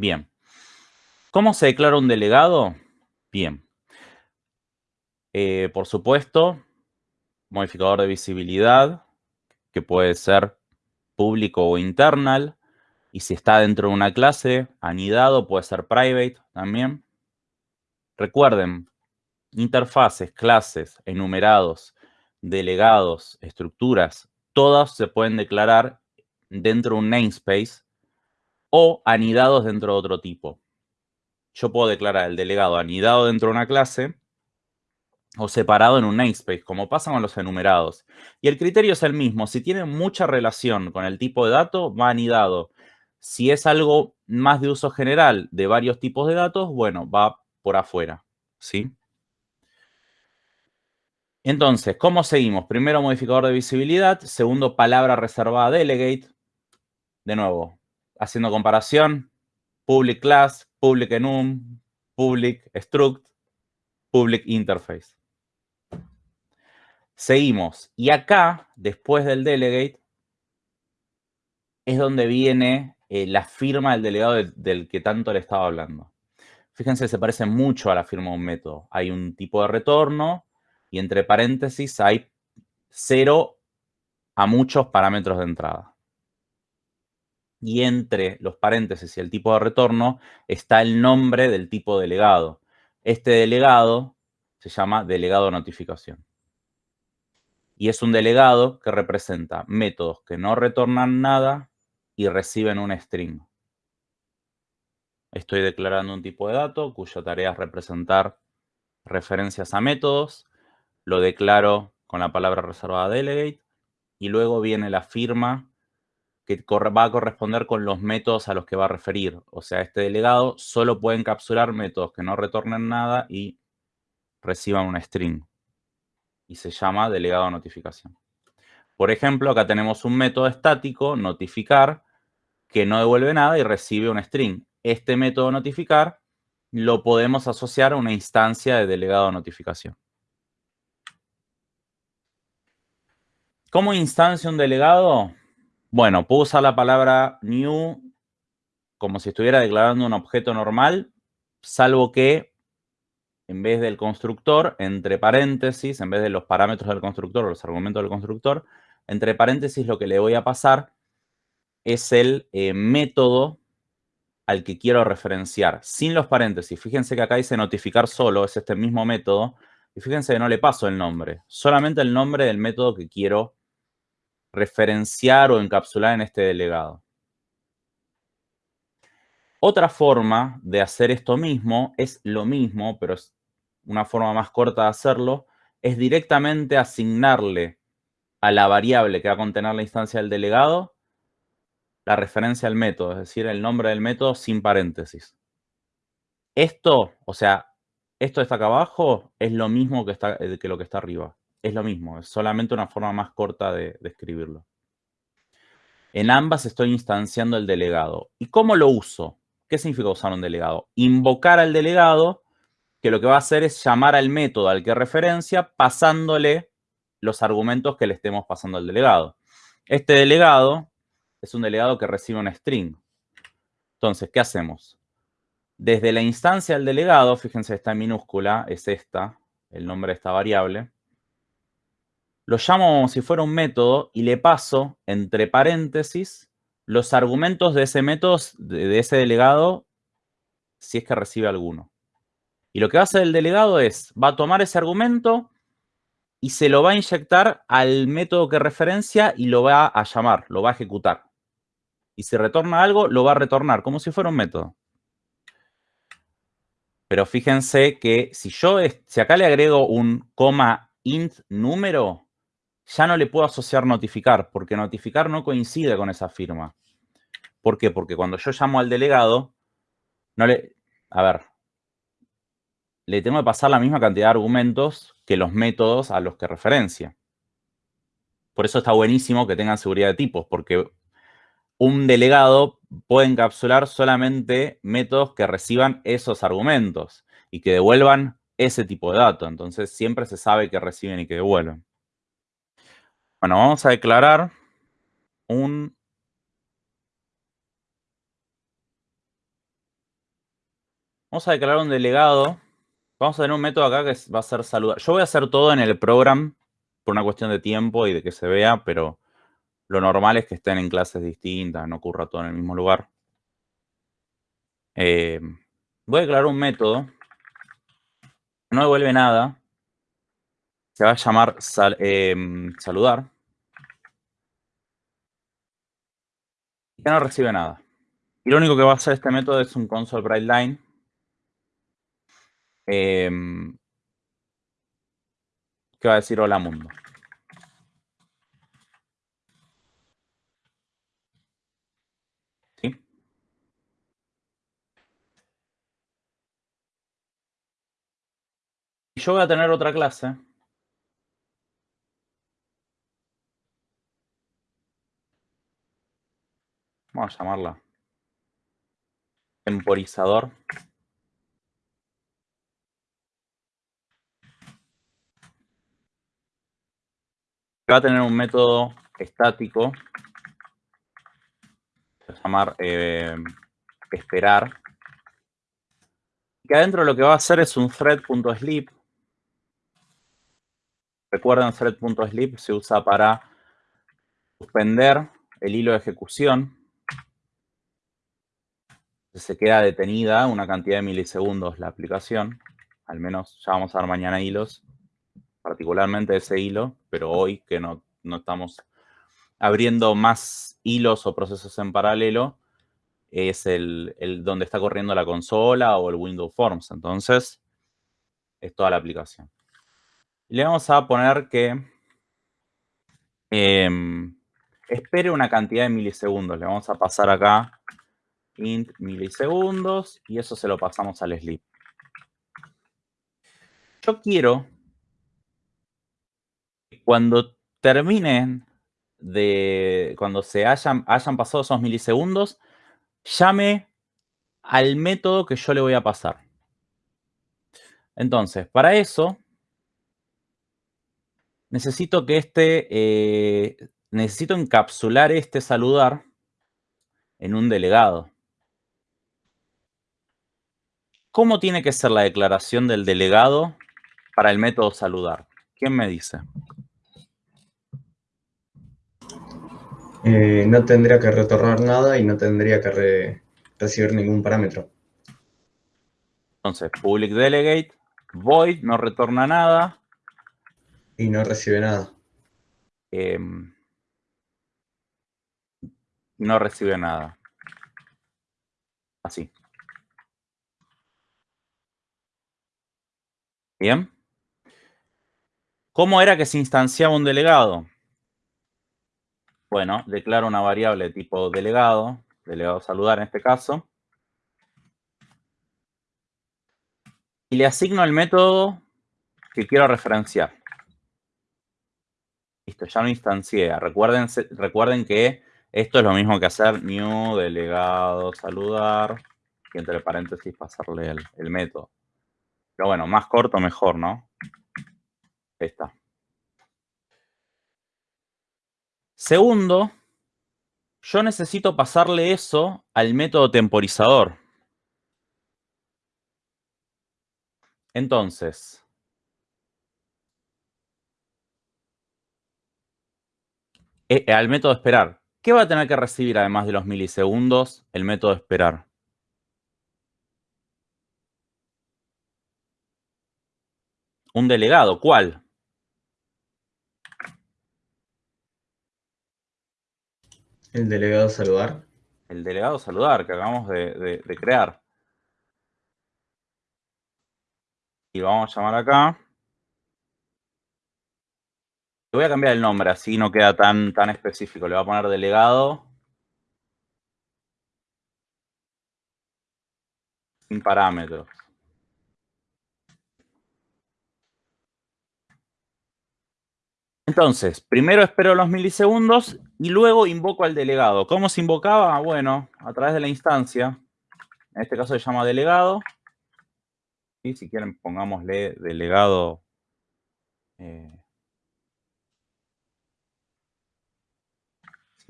Bien. ¿Cómo se declara un delegado? Bien. Eh, por supuesto, modificador de visibilidad, que puede ser público o internal. Y si está dentro de una clase, anidado, puede ser private también. Recuerden, interfaces, clases, enumerados, delegados, estructuras, todas se pueden declarar dentro de un namespace o anidados dentro de otro tipo. Yo puedo declarar el delegado anidado dentro de una clase o separado en un namespace, como pasa con los enumerados. Y el criterio es el mismo. Si tiene mucha relación con el tipo de dato, va anidado. Si es algo más de uso general de varios tipos de datos, bueno, va por afuera, ¿sí? Entonces, ¿cómo seguimos? Primero, modificador de visibilidad. Segundo, palabra reservada delegate. De nuevo, haciendo comparación, public class, public enum, public struct, public interface. Seguimos. Y acá, después del delegate, es donde viene eh, la firma del delegado del, que tanto le estaba hablando. Fíjense, se parece mucho a la firma de un método. Hay un tipo de retorno y entre paréntesis hay cero a muchos parámetros de entrada y entre los paréntesis y el tipo de retorno está el nombre del tipo delegado. Este delegado se llama delegado notificación. Y es un delegado que representa métodos que no retornan nada y reciben un string. Estoy declarando un tipo de dato cuya tarea es representar referencias a métodos. Lo declaro con la palabra reservada delegate y luego viene la firma que va a corresponder con los métodos a los que va a referir. O sea, este delegado solo puede encapsular métodos que no retornen nada y reciban una string. Y se llama delegado notificación. Por ejemplo, acá tenemos un método estático, notificar, que no devuelve nada y recibe un string. Este método notificar lo podemos asociar a una instancia de delegado notificación. ¿Cómo instancia un delegado? Bueno, puedo usar la palabra new como si estuviera declarando un objeto normal, salvo que en vez del constructor, entre paréntesis, en vez de los parámetros del constructor o los argumentos del constructor, entre paréntesis lo que le voy a pasar es el eh, método al que quiero referenciar, sin los paréntesis. Fíjense que acá dice notificar solo, es este mismo método, y fíjense que no le paso el nombre, solamente el nombre del método que quiero referenciar o encapsular en este delegado. Otra forma de hacer esto mismo es lo mismo, pero es una forma más corta de hacerlo, es directamente asignarle a la variable que va a contener la instancia del delegado la referencia al método, es decir, el nombre del método sin paréntesis. Esto, o sea, esto está acá abajo, es lo mismo que, está, eh, que lo que está arriba es lo mismo, es solamente una forma más corta de, escribirlo. En ambas estoy instanciando el delegado. ¿Y cómo lo uso? ¿Qué significa usar un delegado? Invocar al delegado, que lo que va a hacer es llamar al método al que referencia, pasándole los argumentos que le estemos pasando al delegado. Este delegado es un delegado que recibe un string. Entonces, ¿qué hacemos? Desde la instancia del delegado, fíjense, está en minúscula, es esta, el nombre de esta variable lo llamo como si fuera un método y le paso entre paréntesis los argumentos de ese método, de ese delegado, si es que recibe alguno. Y lo que va a hacer el delegado es, va a tomar ese argumento y se lo va a inyectar al método que referencia y lo va a llamar, lo va a ejecutar. Y si retorna algo, lo va a retornar, como si fuera un método. Pero fíjense que si yo, si acá le agrego un coma int número, ya no le puedo asociar notificar, porque notificar no coincide con esa firma. ¿Por qué? Porque cuando yo llamo al delegado, no le... A ver, le tengo que pasar la misma cantidad de argumentos que los métodos a los que referencia. Por eso está buenísimo que tengan seguridad de tipos, porque un delegado puede encapsular solamente métodos que reciban esos argumentos y que devuelvan ese tipo de datos. Entonces, siempre se sabe que reciben y que devuelven. Bueno, vamos a declarar un Vamos a declarar un delegado. Vamos a tener un método acá que va a ser saludar. Yo voy a hacer todo en el program por una cuestión de tiempo y de que se vea, pero lo normal es que estén en clases distintas, no ocurra todo en el mismo lugar. Eh, voy a declarar un método. No devuelve nada. Se va a llamar em, saludar. Y no recibe nada. Y lo único que va a hacer este método es un console write line. Em, que va a decir hola mundo. Y yo voy a tener otra clase. Vamos a llamarla temporizador. Va a tener un método estático. Se va a llamar eh, esperar. Que adentro lo que va a hacer es un thread.sleep Recuerden, thread.sleep se usa para suspender el hilo de ejecución. Se queda detenida una cantidad de milisegundos la aplicación. Al menos ya vamos a ver mañana hilos, particularmente ese hilo, pero hoy que no, estamos abriendo más hilos o procesos en paralelo, es el, el, donde está corriendo la consola o el Windows Forms. Entonces, es toda la aplicación. Le vamos a poner que em, espere una cantidad de milisegundos. Le vamos a pasar acá int milisegundos y eso se lo pasamos al sleep. Yo quiero que cuando terminen de, cuando se hayan, hayan pasado esos milisegundos, llame al método que yo le voy a pasar. Entonces, para eso, necesito que este, eh, necesito encapsular este saludar en un delegado. ¿Cómo tiene que ser la declaración del delegado para el método saludar? ¿Quién me dice? Eh, no tendría que retornar nada y no tendría que recibir ningún parámetro. Entonces, public delegate, void, no retorna nada, y no recibe nada. Em, no recibe nada. Así. Bien. ¿Cómo era que se instanciaba un delegado? Bueno, declaro una variable tipo delegado, delegado saludar en este caso. Y le asigno el método que quiero referenciar. Listo, ya no instancié. Recuerden, recuerden que esto es lo mismo que hacer new delegado saludar y entre paréntesis pasarle el, método. Pero bueno, más corto mejor, ¿no? Está. Segundo, yo necesito pasarle eso al método temporizador. Entonces, eh, al método esperar. ¿Qué va a tener que recibir además de los milisegundos el método esperar? Un delegado. ¿Cuál? El delegado saludar. El delegado saludar que acabamos de, de crear. Y vamos a llamar acá voy a cambiar el nombre, así no queda tan, tan específico. Le voy a poner delegado. Sin parámetros. Entonces, primero espero los milisegundos y luego invoco al delegado. ¿Cómo se invocaba? Bueno, a través de la instancia. En este caso se llama delegado. Y si quieren, pongámosle delegado eh,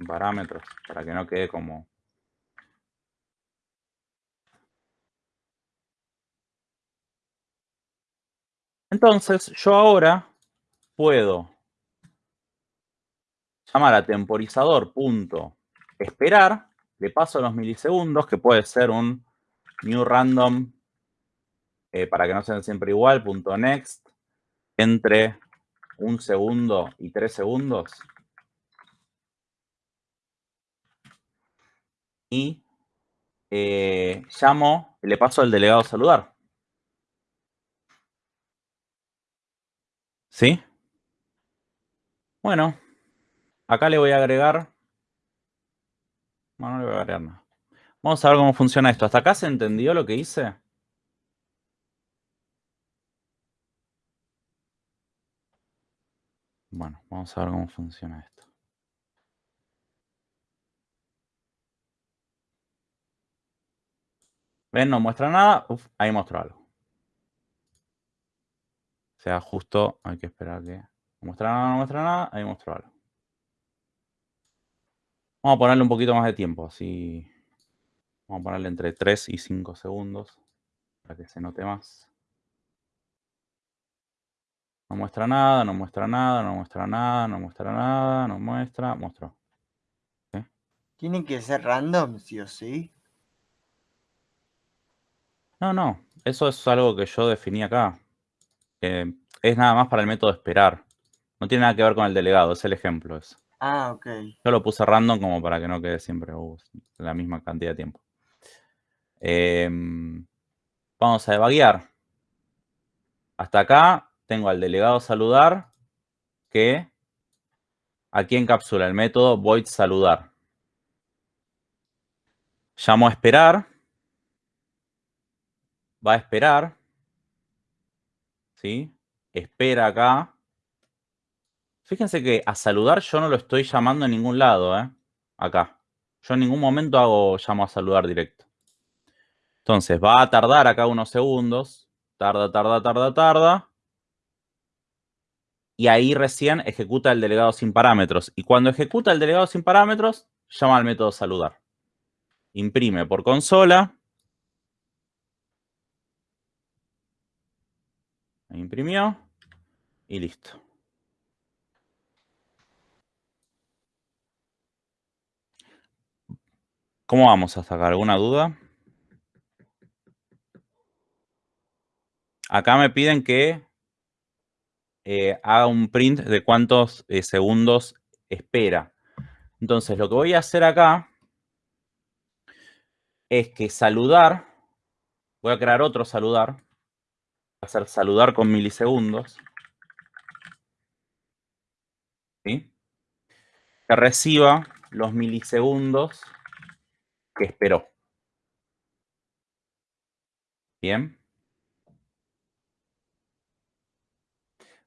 parámetros para que no quede como Entonces, yo ahora puedo llamar a temporizador punto esperar, le paso los milisegundos, que puede ser un new random, eh, para que no sean siempre igual, punto next, entre un segundo y tres segundos. Y eh, llamo, le paso al delegado a saludar. ¿Sí? Bueno, acá le voy a agregar... No, no le voy a agregar nada. Vamos a ver cómo funciona esto. ¿Hasta acá se entendió lo que hice? Bueno, vamos a ver cómo funciona esto. ¿Ven? No muestra nada. Uf, ahí mostró algo. O sea, justo hay que esperar que... No muestra nada, no muestra nada. Ahí mostró algo. Vamos a ponerle un poquito más de tiempo, así... Vamos a ponerle entre 3 y 5 segundos para que se note más. No muestra nada, no muestra nada, no muestra nada, no muestra nada, no muestra, mostró. ¿Tienen que ser random, sí o sí? No, no, eso es algo que yo definí acá. es nada más para el método esperar. No tiene nada que ver con el delegado, es el ejemplo eso. Ah, ok. Yo lo puse random como para que no quede siempre uh, la misma cantidad de tiempo. Em, vamos a debaguear. Hasta acá tengo al delegado saludar que aquí encapsula el método void saludar. Llamo a esperar. Va a esperar. ¿Sí? Espera acá. Fíjense que a saludar yo no lo estoy llamando en ningún lado, ¿eh? Acá. Yo en ningún momento hago llamo a saludar directo. Entonces va a tardar acá unos segundos. Tarda, tarda, tarda, tarda. Y ahí recién ejecuta el delegado sin parámetros. Y cuando ejecuta el delegado sin parámetros, llama al método saludar. Imprime por consola. Imprimió. Y listo. ¿Cómo vamos a sacar? ¿Alguna duda? Acá me piden que eh, haga un print de cuántos eh, segundos espera. Entonces, lo que voy a hacer acá es que saludar, voy a crear otro saludar, voy a hacer saludar con milisegundos. ¿Sí? Que reciba los milisegundos que esperó. Bien.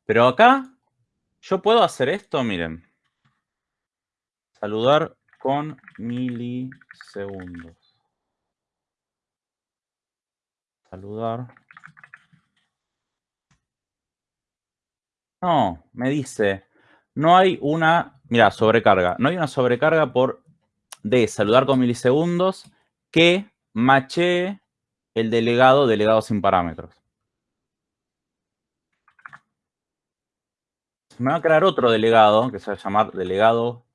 Pero acá yo puedo hacer esto, miren. Saludar con milisegundos. Saludar. No, me dice, no hay una, mira, sobrecarga. No hay una sobrecarga por de saludar con milisegundos que machee el delegado delegado sin parámetros. me va a crear otro delegado, que se va a llamar delegado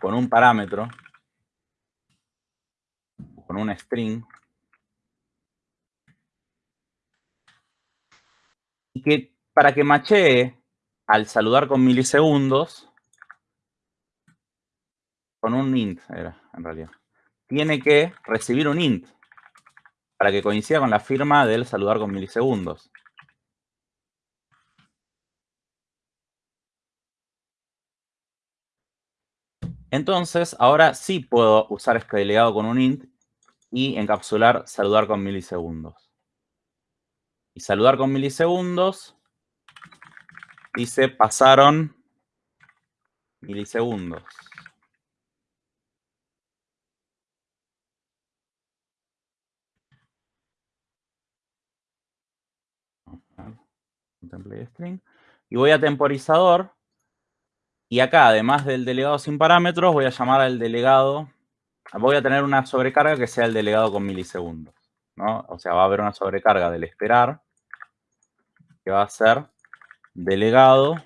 con un parámetro, con un string, y que para que machee al saludar con milisegundos, con un int era, en realidad, tiene que recibir un int para que coincida con la firma del saludar con milisegundos. Entonces, ahora sí puedo usar este delegado con un int y encapsular saludar con milisegundos. Y saludar con milisegundos dice pasaron milisegundos. String. Y voy a temporizador y acá, además del delegado sin parámetros, voy a llamar al delegado, voy a tener una sobrecarga que sea el delegado con milisegundos. ¿no? O sea, va a haber una sobrecarga del esperar, que va a ser delegado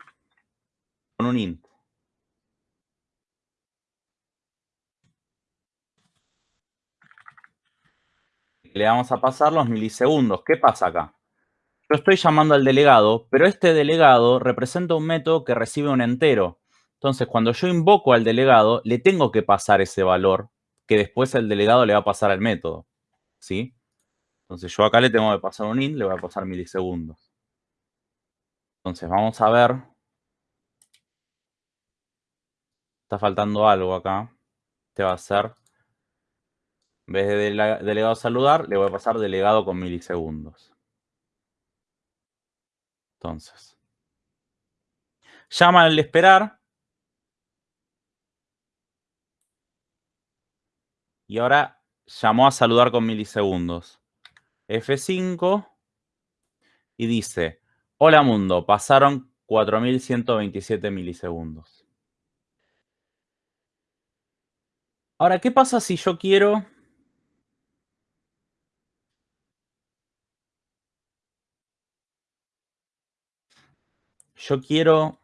con un int. Le vamos a pasar los milisegundos. ¿Qué pasa acá? Yo estoy llamando al delegado, pero este delegado representa un método que recibe un entero. Entonces, cuando yo invoco al delegado, le tengo que pasar ese valor que después el delegado le va a pasar al método. ¿Sí? Entonces, yo acá le tengo que pasar un int, le voy a pasar milisegundos. Entonces, vamos a ver. Está faltando algo acá. Este va a ser, en vez de delegado saludar, le voy a pasar delegado con milisegundos. Entonces, llama al esperar. Y ahora llamó a saludar con milisegundos. F5 y dice, hola mundo, pasaron 4127 milisegundos. Ahora, ¿qué pasa si yo quiero Yo quiero...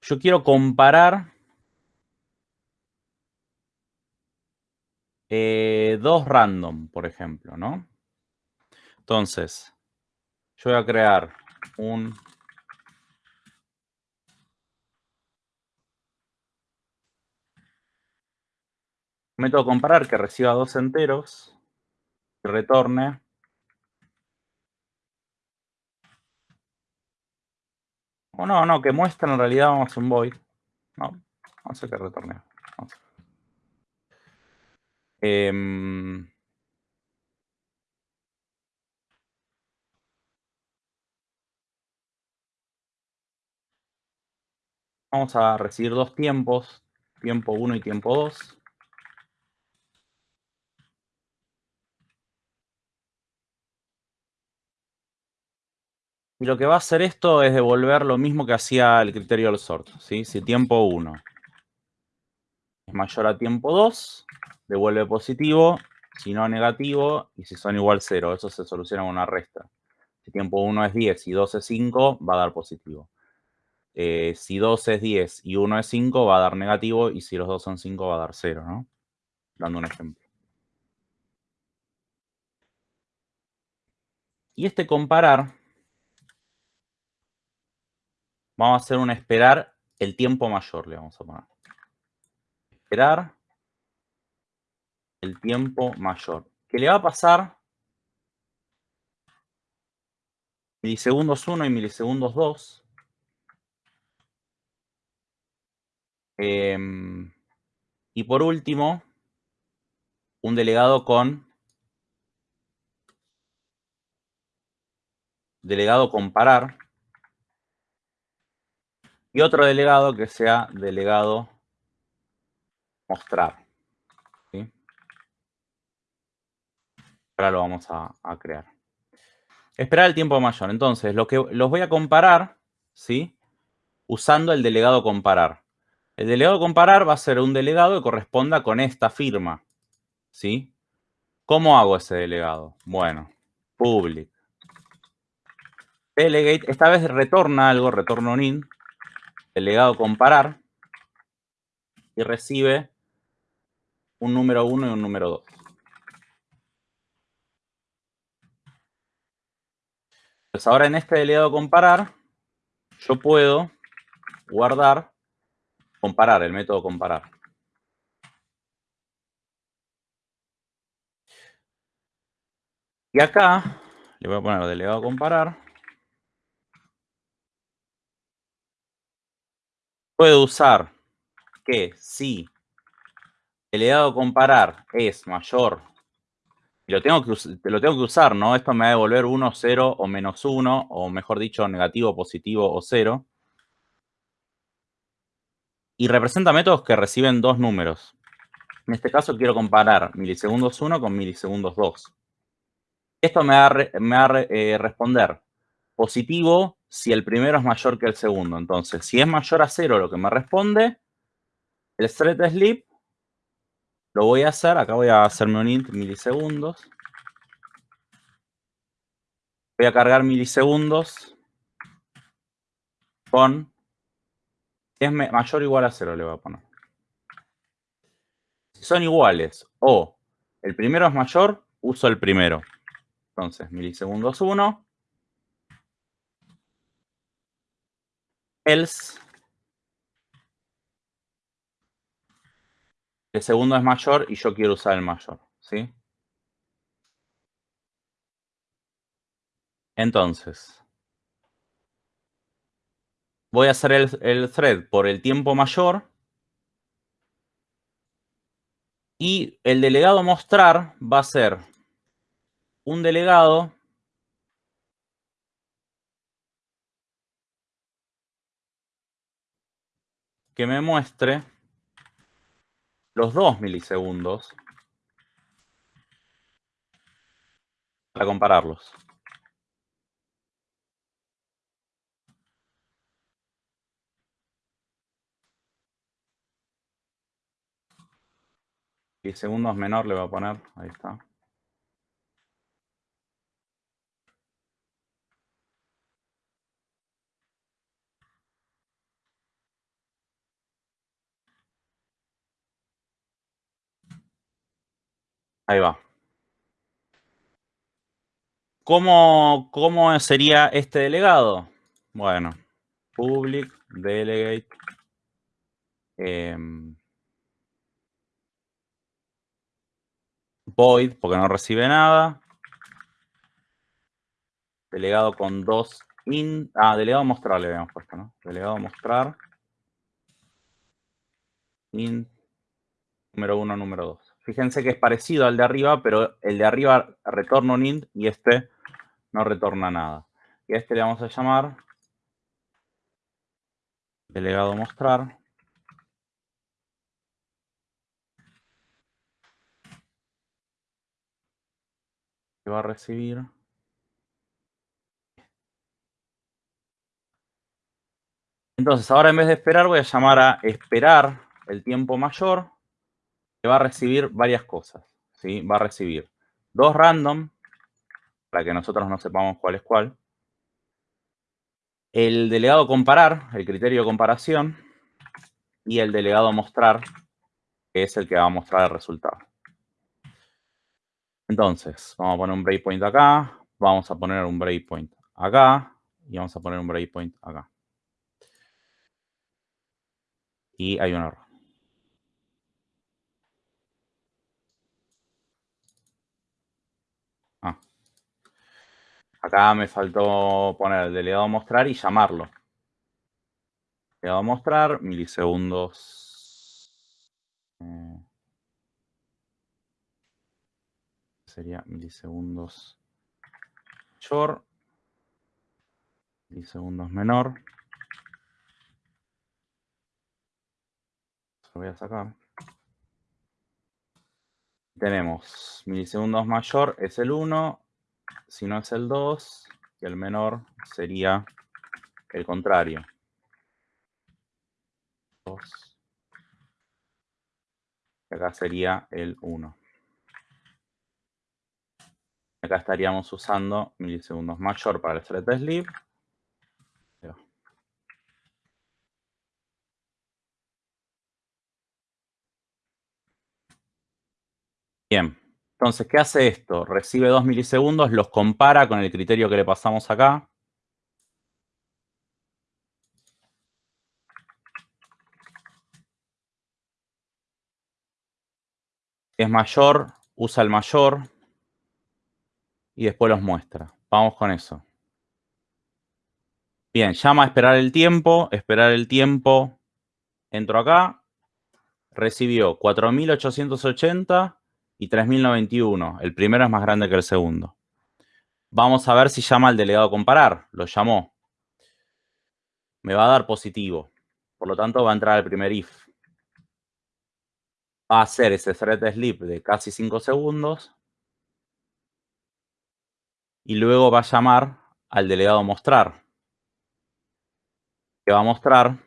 Yo quiero comparar eh, dos random, por ejemplo, ¿no? Entonces, yo voy a crear un método comparar que reciba dos enteros y retorne. O no, no, que muestre en realidad vamos a un void. No, vamos a que retorne. Vamos, em, vamos a recibir dos tiempos tiempo 1 y tiempo 2 Y lo que va a hacer esto es devolver lo mismo que hacía el criterio del sort. ¿sí? Si tiempo 1 es mayor a tiempo 2, devuelve positivo, si no negativo, y si son igual 0. Eso se soluciona con una resta. Si tiempo 1 es 10 y 2 es 5, va a dar positivo. Eh, si 2 es 10 y 1 es 5, va a dar negativo, y si los dos son 5, va a dar 0, ¿no? Dando un ejemplo. Y este comparar Vamos a hacer un esperar el tiempo mayor, le vamos a poner. Esperar el tiempo mayor. ¿Qué le va a pasar? Milisegundos 1 y milisegundos 2. Em, y por último, un delegado con delegado comparar y otro delegado que sea delegado mostrar. Ahora lo vamos a, crear. Esperar el tiempo mayor. Entonces, lo que los voy a comparar, ¿sí? Usando el delegado comparar. El delegado comparar va a ser un delegado que corresponda con esta firma, ¿sí? ¿Cómo hago ese delegado? Bueno, public. Delegate, esta vez retorna algo, retorna un int, delegado comparar y recibe un número 1 y un número 2. Pues ahora en este delegado comparar, yo puedo guardar, comparar, el método comparar. Y acá le voy a poner delegado comparar. Puedo usar que si el delegado comparar es mayor, lo tengo, que, lo tengo que usar, ¿no? Esto me va a devolver 1, 0 o menos 1, o mejor dicho, negativo, positivo o 0. Y representa métodos que reciben dos números. En este caso quiero comparar milisegundos 1 con milisegundos 2. Esto me va a, eh, responder positivo si el primero es mayor que el segundo. Entonces, si es mayor a cero lo que me responde, el thread sleep Lo voy a hacer, acá voy a hacerme un int milisegundos. Voy a cargar milisegundos con... Es mayor o igual a cero, le voy a poner. Si son iguales o el primero es mayor, uso el primero. Entonces, milisegundos 1. Else. El segundo es mayor y yo quiero usar el mayor. ¿Sí? Entonces, voy a hacer el, el, thread por el tiempo mayor. Y el delegado mostrar va a ser un delegado que me muestre los dos milisegundos para compararlos. Milisegundos menor le voy a poner, ahí está. Ahí va. ¿Cómo, ¿Cómo, sería este delegado? Bueno, public delegate eh, void, porque no recibe nada. Delegado con dos in. Ah, delegado mostrar le habíamos puesto, ¿no? Delegado mostrar. Int número uno, número dos. Fíjense que es parecido al de arriba, pero el de arriba retorna un int y este no retorna nada. Y a este le vamos a llamar delegado mostrar. Que va a recibir Entonces, ahora en vez de esperar, voy a llamar a esperar el tiempo mayor va a recibir varias cosas. ¿sí? Va a recibir dos random, para que nosotros no sepamos cuál es cuál. El delegado comparar, el criterio de comparación. Y el delegado mostrar, que es el que va a mostrar el resultado. Entonces, vamos a poner un breakpoint acá. Vamos a poner un breakpoint acá. Y vamos a poner un breakpoint acá. Y hay un error. Acá me faltó poner el delegado mostrar y llamarlo. Delegado mostrar, milisegundos. Eh, sería milisegundos mayor. Milisegundos menor. Lo voy a sacar. Tenemos milisegundos mayor es el 1, si no es el 2, y el menor sería el contrario. 2. Y acá sería el 1. Acá estaríamos usando milisegundos mayor para el thread sleep. Bien. Entonces, ¿qué hace esto? Recibe 2 milisegundos, los compara con el criterio que le pasamos acá. Es mayor, usa el mayor y después los muestra. Vamos con eso. Bien, llama a esperar el tiempo, esperar el tiempo, entro acá, recibió 4880 y 3091. El primero es más grande que el segundo. Vamos a ver si llama al delegado comparar. Lo llamó. Me va a dar positivo. Por lo tanto, va a entrar el primer if. Va a hacer ese thread sleep de casi 5 segundos. Y luego va a llamar al delegado mostrar. Que va a mostrar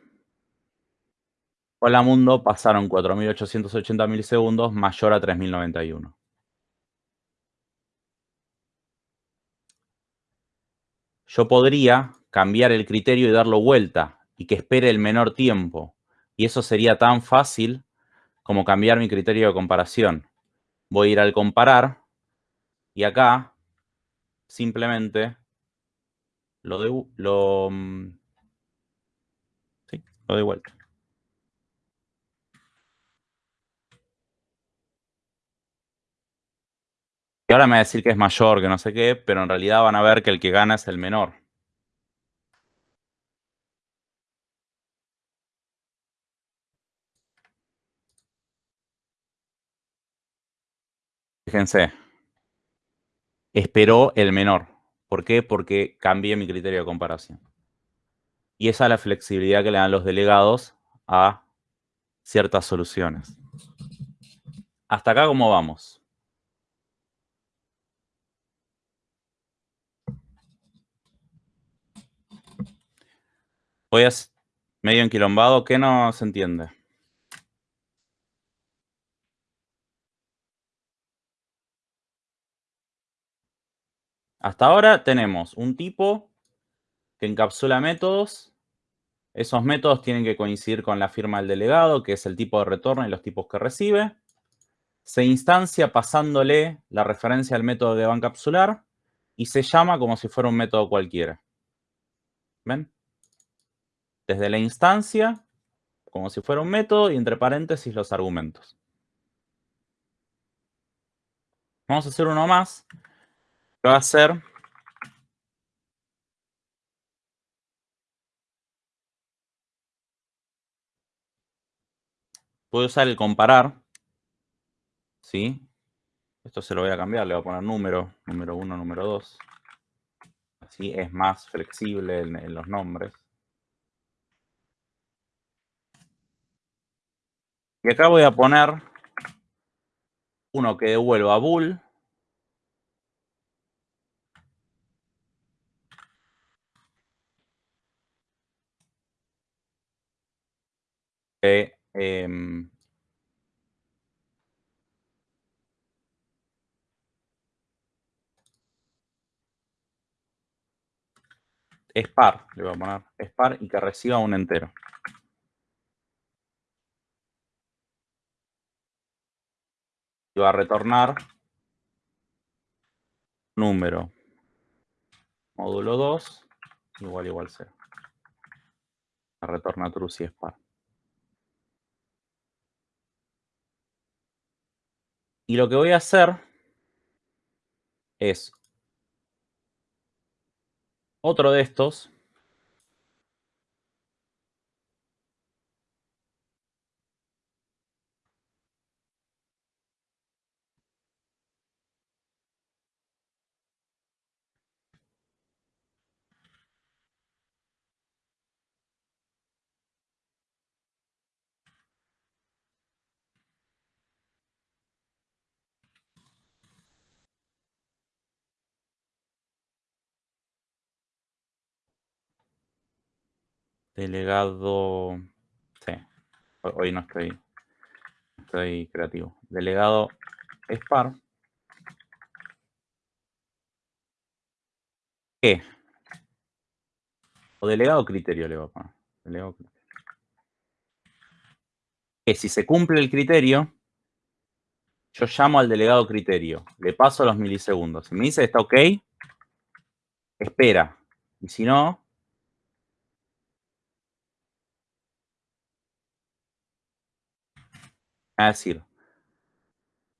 Hola mundo, pasaron 4.880 milisegundos mayor a 3.091. Yo podría cambiar el criterio y darlo vuelta y que espere el menor tiempo. Y eso sería tan fácil como cambiar mi criterio de comparación. Voy a ir al comparar y acá simplemente lo doy, lo, mm, sí, lo doy vuelta. Y ahora me va a decir que es mayor, que no sé qué, pero en realidad van a ver que el que gana es el menor. Fíjense. Esperó el menor. ¿Por qué? Porque cambié mi criterio de comparación. Y esa es la flexibilidad que le dan los delegados a ciertas soluciones. Hasta acá, ¿cómo vamos? Voy a medio enquilombado. ¿Qué no se entiende? Hasta ahora tenemos un tipo que encapsula métodos. Esos métodos tienen que coincidir con la firma del delegado, que es el tipo de retorno y los tipos que recibe. Se instancia pasándole la referencia al método que va a encapsular y se llama como si fuera un método cualquiera. ¿Ven? Desde la instancia, como si fuera un método, y entre paréntesis los argumentos. Vamos a hacer uno más va a ser puedo usar el comparar, ¿sí? Esto se lo voy a cambiar, le voy a poner número, número 1, número 2. Así es más flexible en los nombres. Y acá voy a poner uno que devuelva bool eh, le voy a poner, es par y que reciba un entero. Va a retornar número módulo 2 igual igual 0. Retorna true si es par. Y lo que voy a hacer es otro de estos. Delegado. Sí. Hoy no estoy. Estoy creativo. Delegado SPAR. ¿Qué? O delegado criterio le voy a poner. Delegado criterio. Que si se cumple el criterio, yo llamo al delegado criterio. Le paso los milisegundos. Si me dice está ok, espera. Y si no, Es decir,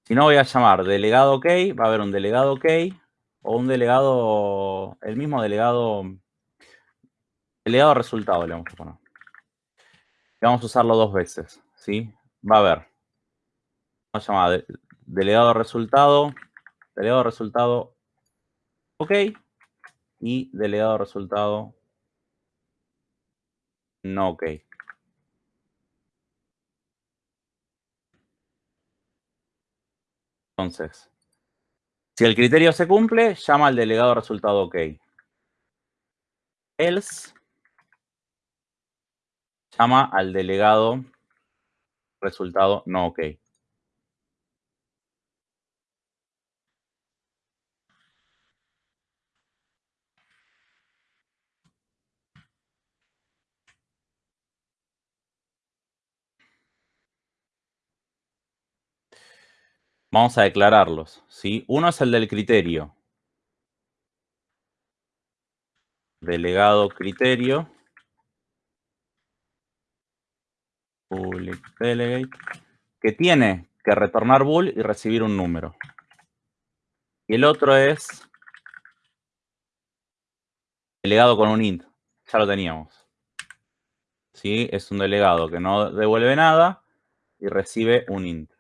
si no voy a llamar delegado OK, va a haber un delegado OK o un delegado, el mismo delegado, delegado resultado le vamos a poner. Y vamos a usarlo dos veces, ¿sí? Va a haber, vamos a llamar delegado resultado, delegado resultado OK y delegado resultado no OK. Entonces, si el criterio se cumple, llama al delegado resultado OK. Else llama al delegado resultado no ok. Vamos a declararlos, ¿sí? Uno es el del criterio. Delegado criterio. Public delegate. Que tiene que retornar bool y recibir un número. Y el otro es delegado con un int. Ya lo teníamos. ¿Sí? Es un delegado que no devuelve nada y recibe un int.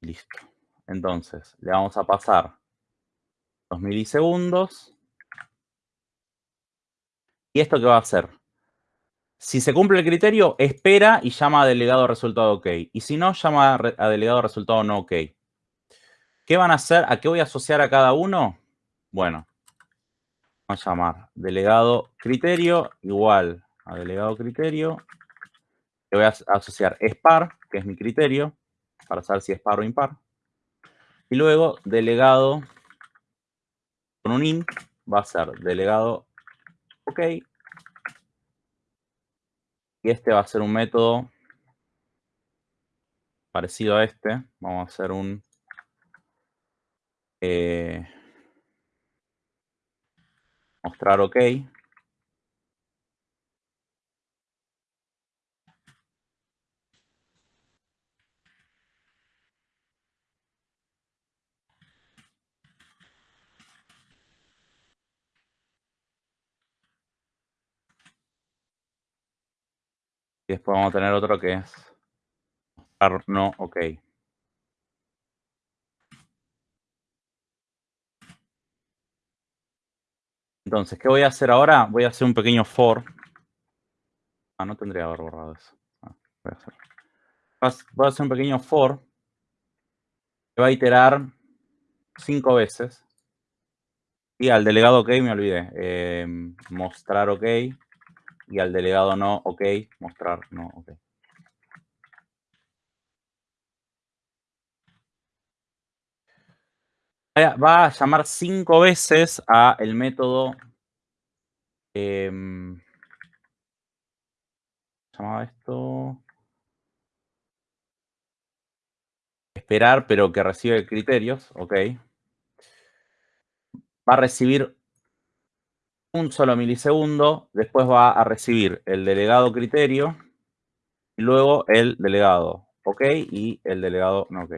Listo. Entonces, le vamos a pasar los milisegundos. ¿Y esto qué va a hacer? Si se cumple el criterio, espera y llama a delegado resultado OK. Y si no, llama a delegado resultado no OK. ¿Qué van a hacer? ¿A qué voy a asociar a cada uno? Bueno, vamos a llamar delegado criterio igual a delegado criterio. Le voy a asociar SPAR, que es mi criterio para saber si es par o impar. Y luego, delegado con un int va a ser delegado OK. Y este va a ser un método parecido a este. Vamos a hacer un eh, mostrar OK. Y después vamos a tener otro que es no ok. Entonces, ¿qué voy a hacer ahora? Voy a hacer un pequeño for. Ah, no tendría que haber borrado eso. Ah, voy, a hacer. voy a hacer un pequeño for que va a iterar cinco veces. Y al delegado OK me olvidé. Eh, mostrar OK y al delegado no, ok, mostrar no, ok. Va a llamar cinco veces a el método eh, llamaba esto esperar pero que recibe criterios, ok. Va a recibir un solo milisegundo, después va a recibir el delegado criterio y luego el delegado OK y el delegado no OK.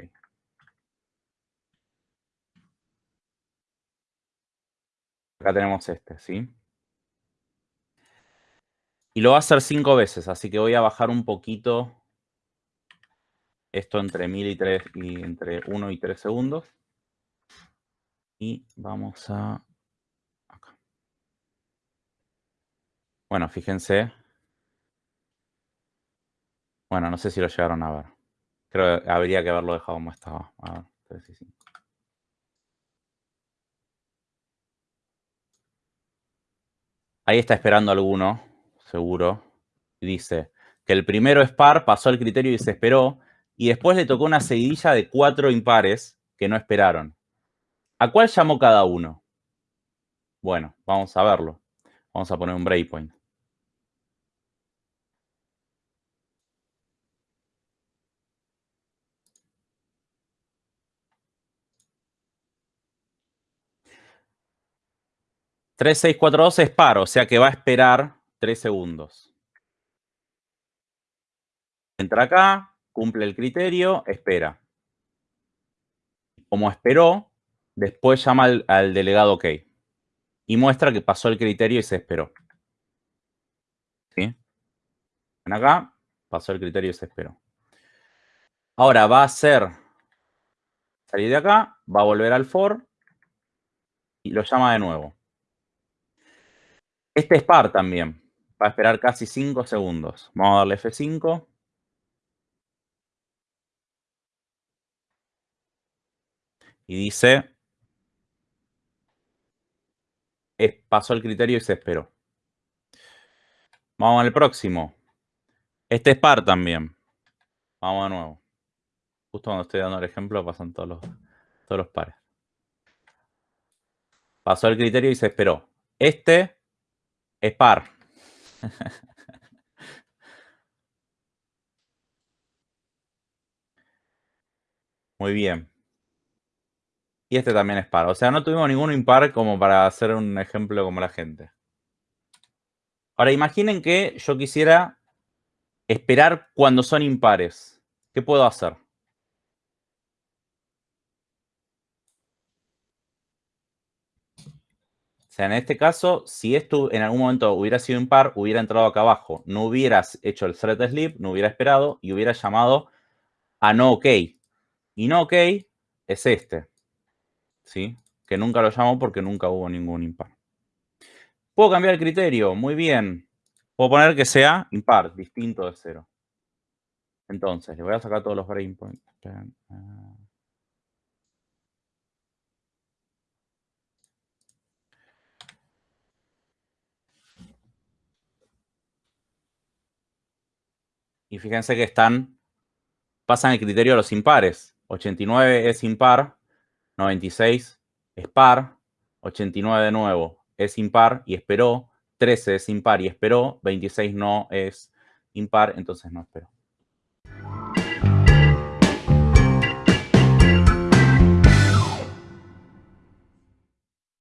Acá tenemos este, ¿sí? Y lo va a hacer cinco veces, así que voy a bajar un poquito esto entre mil y tres y entre 1 y 3 segundos. Y vamos a Bueno, fíjense. Bueno, no sé si lo llegaron a ver. Creo que habría que haberlo dejado como estaba. A ver, Ahí está esperando alguno, seguro. dice que el primero es par, pasó el criterio y se esperó. Y después le tocó una seguidilla de cuatro impares que no esperaron. ¿A cuál llamó cada uno? Bueno, vamos a verlo. Vamos a poner un breakpoint. 3642 es par, o sea que va a esperar 3 segundos. Entra acá, cumple el criterio, espera. Como esperó, después llama al, delegado OK. Y muestra que pasó el criterio y se esperó. ¿Sí? Acá, pasó el criterio y se esperó. Ahora va a hacer salir de acá, va a volver al for y lo llama de nuevo. Este es par también. Va a esperar casi 5 segundos. Vamos a darle F5. Y dice, pasó el criterio y se esperó. Vamos al próximo. Este es par también. Vamos de nuevo. Justo cuando estoy dando el ejemplo pasan todos los, todos los pares. Pasó el criterio y se esperó. Este es par. Muy bien. Y este también es par. O sea, no tuvimos ningún impar como para hacer un ejemplo como la gente. Ahora, imaginen que yo quisiera esperar cuando son impares. ¿Qué puedo hacer? En este caso, si esto en algún momento hubiera sido impar, hubiera entrado acá abajo. No hubieras hecho el thread sleep, no hubiera esperado y hubiera llamado a no ok. Y no ok es este. ¿Sí? Que nunca lo llamo porque nunca hubo ningún impar. Puedo cambiar el criterio. Muy bien. Puedo poner que sea impar, distinto de cero. Entonces, le voy a sacar todos los breakpoints. Y fíjense que están, pasan el criterio de los impares. 89 es impar, 96 es par, 89 de nuevo es impar y esperó, 13 es impar y esperó, 26 no es impar, entonces no esperó.